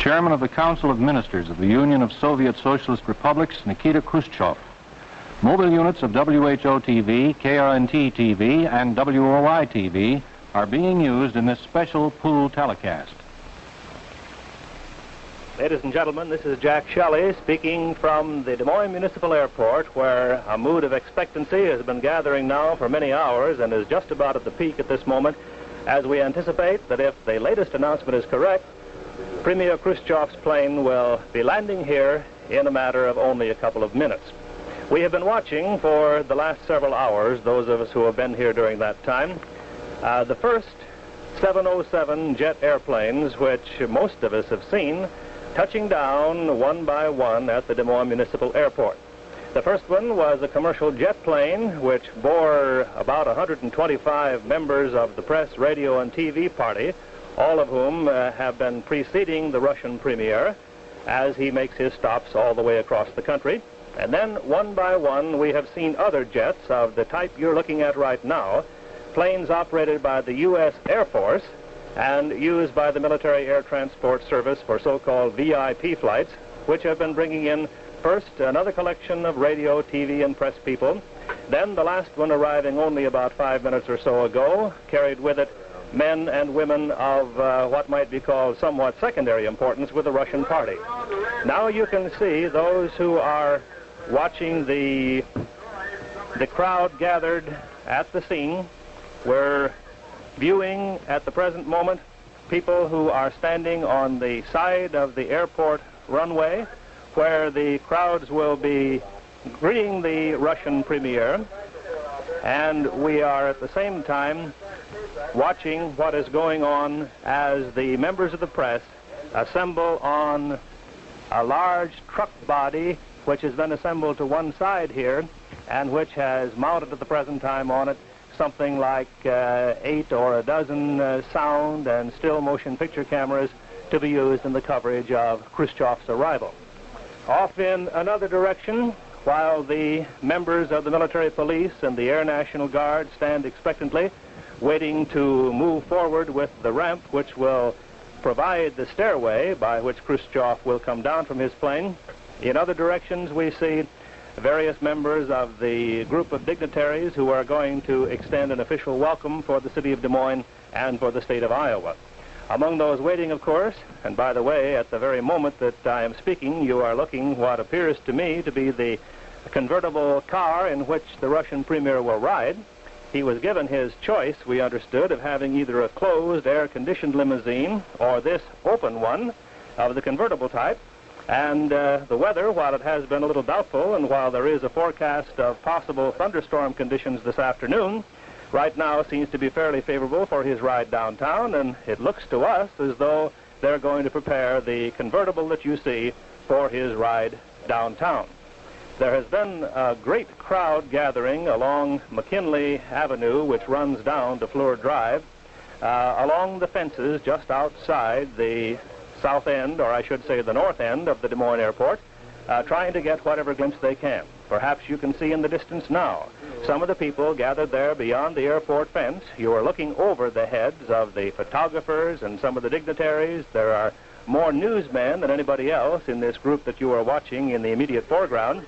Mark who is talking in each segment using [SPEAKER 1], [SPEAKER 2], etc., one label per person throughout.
[SPEAKER 1] Chairman of the Council of Ministers of the Union of Soviet Socialist Republics, Nikita Khrushchev. Mobile units of WHO-TV, KRNT-TV, and WOI-TV are being used in this special pool telecast.
[SPEAKER 2] Ladies and gentlemen, this is Jack Shelley speaking from the Des Moines Municipal Airport, where a mood of expectancy has been gathering now for many hours and is just about at the peak at this moment, as we anticipate that if the latest announcement is correct, Premier Khrushchev's plane will be landing here in a matter of only a couple of minutes. We have been watching for the last several hours, those of us who have been here during that time, uh, the first 707 jet airplanes, which most of us have seen, touching down one by one at the Des Moines Municipal Airport. The first one was a commercial jet plane which bore about 125 members of the press, radio, and TV party, all of whom uh, have been preceding the Russian premier as he makes his stops all the way across the country. And then, one by one, we have seen other jets of the type you're looking at right now, planes operated by the U.S. Air Force, and used by the Military Air Transport Service for so-called VIP flights, which have been bringing in first another collection of radio, TV, and press people. Then the last one arriving only about five minutes or so ago carried with it men and women of uh, what might be called somewhat secondary importance with the Russian party. Now you can see those who are watching the the crowd gathered at the scene. We're viewing at the present moment people who are standing on the side of the airport runway where the crowds will be greeting the Russian premier. And we are at the same time watching what is going on as the members of the press assemble on a large truck body which has been assembled to one side here and which has mounted at the present time on it something like uh, eight or a dozen uh, sound and still motion picture cameras to be used in the coverage of Khrushchev's arrival. Off in another direction, while the members of the military police and the Air National Guard stand expectantly, waiting to move forward with the ramp which will provide the stairway by which Khrushchev will come down from his plane. In other directions, we see various members of the group of dignitaries who are going to extend an official welcome for the city of Des Moines and for the state of Iowa. Among those waiting, of course, and by the way, at the very moment that I am speaking, you are looking what appears to me to be the convertible car in which the Russian premier will ride. He was given his choice, we understood, of having either a closed, air-conditioned limousine or this open one of the convertible type. And uh, the weather, while it has been a little doubtful and while there is a forecast of possible thunderstorm conditions this afternoon, right now seems to be fairly favorable for his ride downtown, and it looks to us as though they're going to prepare the convertible that you see for his ride downtown. There has been a great crowd gathering along McKinley Avenue, which runs down to Fleur Drive, uh, along the fences just outside the south end, or I should say the north end of the Des Moines Airport, uh, trying to get whatever glimpse they can. Perhaps you can see in the distance now some of the people gathered there beyond the airport fence. You are looking over the heads of the photographers and some of the dignitaries. There are more newsmen than anybody else in this group that you are watching in the immediate foreground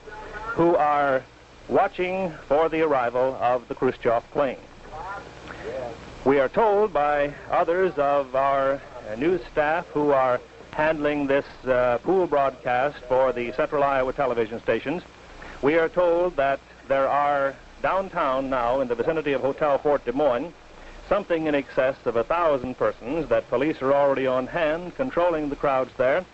[SPEAKER 2] who are watching for the arrival of the Khrushchev plane. We are told by others of our news staff who are handling this uh, pool broadcast for the Central Iowa television stations. We are told that there are downtown now in the vicinity of Hotel Fort Des Moines something in excess of a thousand persons, that police are already on hand controlling the crowds there.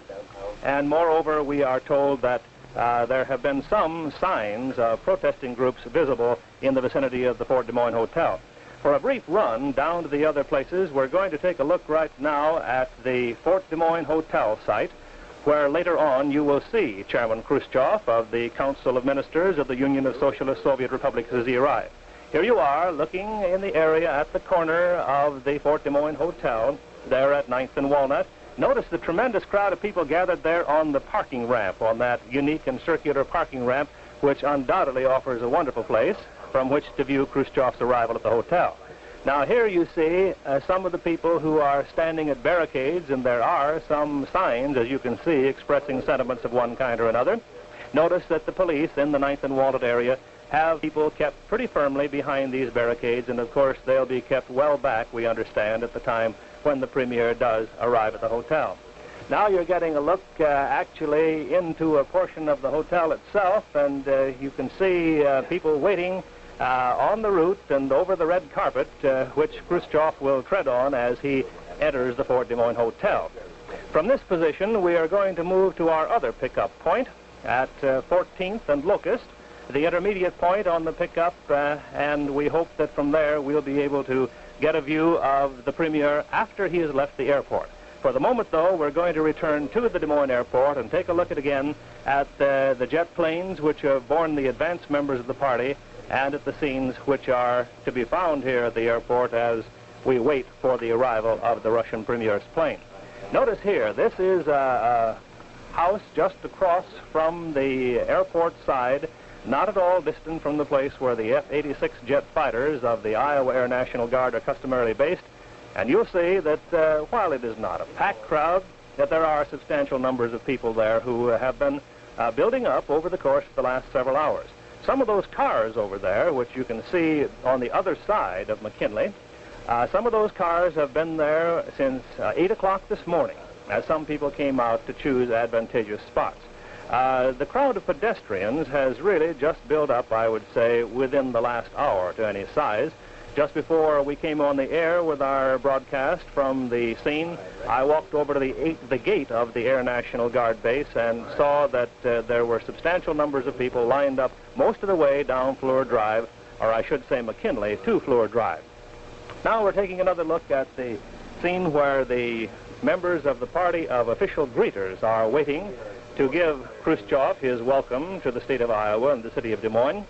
[SPEAKER 2] And moreover, we are told that uh, there have been some signs of protesting groups visible in the vicinity of the Fort Des Moines Hotel. For a brief run down to the other places, we're going to take a look right now at the Fort Des Moines Hotel site, where later on you will see Chairman Khrushchev of the Council of Ministers of the Union of Socialist Soviet Republics as he arrives. Here you are, looking in the area at the corner of the Fort Des Moines Hotel, there at 9th and Walnut. Notice the tremendous crowd of people gathered there on the parking ramp, on that unique and circular parking ramp, which undoubtedly offers a wonderful place from which to view Khrushchev's arrival at the hotel. Now here you see uh, some of the people who are standing at barricades, and there are some signs, as you can see, expressing sentiments of one kind or another. Notice that the police in the 9th and Walnut area have people kept pretty firmly behind these barricades, and of course they'll be kept well back, we understand, at the time when the Premier does arrive at the hotel. Now you're getting a look uh, actually into a portion of the hotel itself, and uh, you can see uh, people waiting uh, on the route and over the red carpet, uh, which Khrushchev will tread on as he enters the Fort Des Moines Hotel. From this position, we are going to move to our other pickup point at 14th uh, and Locust, the intermediate point on the pickup, uh, and we hope that from there we'll be able to get a view of the Premier after he has left the airport. For the moment, though, we're going to return to the Des Moines airport and take a look at again at uh, the jet planes which have borne the advance members of the party and at the scenes which are to be found here at the airport as we wait for the arrival of the Russian Premier's plane. Notice here, this is a, a house just across from the airport side, not at all distant from the place where the F-86 jet fighters of the Iowa Air National Guard are customarily based. And you'll see that uh, while it is not a packed crowd, that there are substantial numbers of people there who have been uh, building up over the course of the last several hours. Some of those cars over there, which you can see on the other side of McKinley, uh, some of those cars have been there since uh, 8 o'clock this morning, as some people came out to choose advantageous spots. Uh, the crowd of pedestrians has really just built up, I would say, within the last hour to any size. Just before we came on the air with our broadcast from the scene, I walked over to the, eight, the gate of the Air National Guard base and saw that uh, there were substantial numbers of people lined up most of the way down Fleur Drive, or I should say McKinley, to Fleur Drive. Now we're taking another look at the scene where the members of the party of official greeters are waiting to give Khrushchev his welcome to the state of Iowa and the city of Des Moines.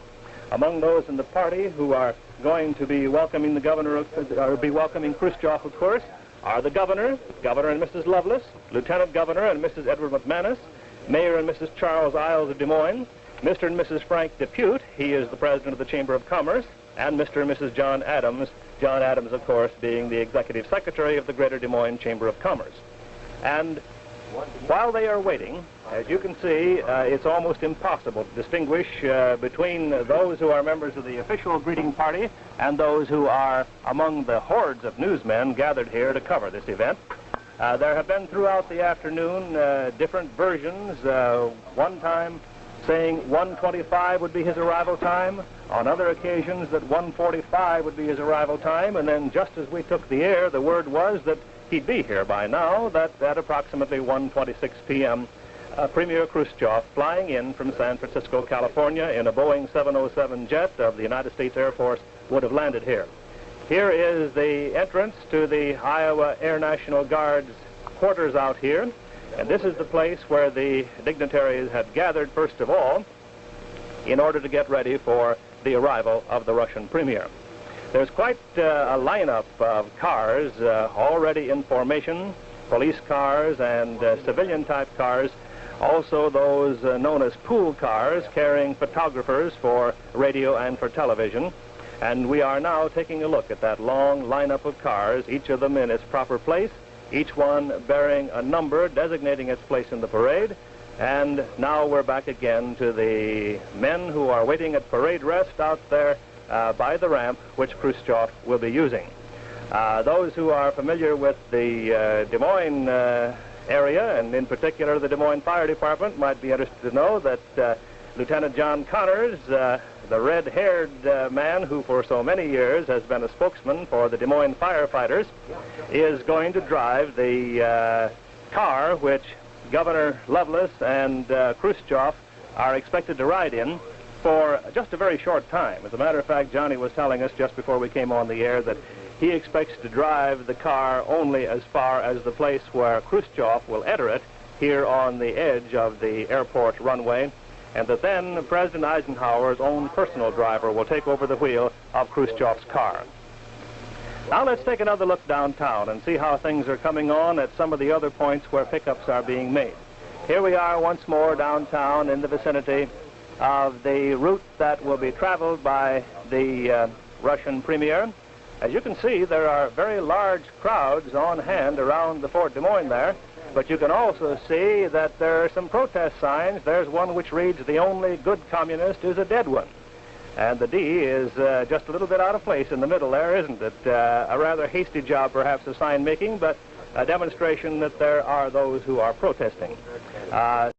[SPEAKER 2] Among those in the party who are going to be welcoming the governor, or be welcoming Khrushchev, of course, are the governor, Governor and Mrs. Loveless, Lieutenant Governor and Mrs. Edward McManus, Mayor and Mrs. Charles Iles of Des Moines, Mr. and Mrs. Frank Depute, he is the president of the Chamber of Commerce, and Mr. and Mrs. John Adams, John Adams, of course, being the executive secretary of the Greater Des Moines Chamber of Commerce. And while they are waiting, as you can see, uh, it's almost impossible to distinguish uh, between those who are members of the official greeting party and those who are among the hordes of newsmen gathered here to cover this event. Uh, there have been throughout the afternoon uh, different versions. Uh, one time saying 125 would be his arrival time. On other occasions that 145 would be his arrival time. And then just as we took the air, the word was that he'd be here by now, that at approximately 1.26 p.m., uh, Premier Khrushchev flying in from San Francisco, California in a Boeing 707 jet of the United States Air Force would have landed here. Here is the entrance to the Iowa Air National Guard's quarters out here. And this is the place where the dignitaries had gathered, first of all, in order to get ready for the arrival of the Russian premier. There's quite uh, a lineup of cars uh, already in formation, police cars and uh, civilian-type cars, also those uh, known as pool cars carrying photographers for radio and for television. And we are now taking a look at that long lineup of cars, each of them in its proper place, each one bearing a number designating its place in the parade. And now we're back again to the men who are waiting at parade rest out there uh, by the ramp, which Khrushchev will be using. Uh, those who are familiar with the uh, Des Moines uh, area, and in particular the Des Moines Fire Department, might be interested to know that uh, Lieutenant John Connors, the red-haired man who for so many years has been a spokesman for the Des Moines firefighters, is going to drive the car which Governor Loveless and Khrushchev are expected to ride in for just a very short time. As a matter of fact, Johnny was telling us just before we came on the air that he expects to drive the car only as far as the place where Khrushchev will enter it here on the edge of the airport runway, and that then President Eisenhower's own personal driver will take over the wheel of Khrushchev's car. Now let's take another look downtown and see how things are coming on at some of the other points where pickups are being made. Here we are once more downtown in the vicinity of the route that will be traveled by the uh, Russian premier. As you can see, there are very large crowds on hand around the Fort Des Moines there, but you can also see that there are some protest signs. There's one which reads, the only good communist is a dead one. And the D is uh, just a little bit out of place in the middle there, isn't it? Uh, a rather hasty job, perhaps, of sign making, but a demonstration that there are those who are protesting. Uh,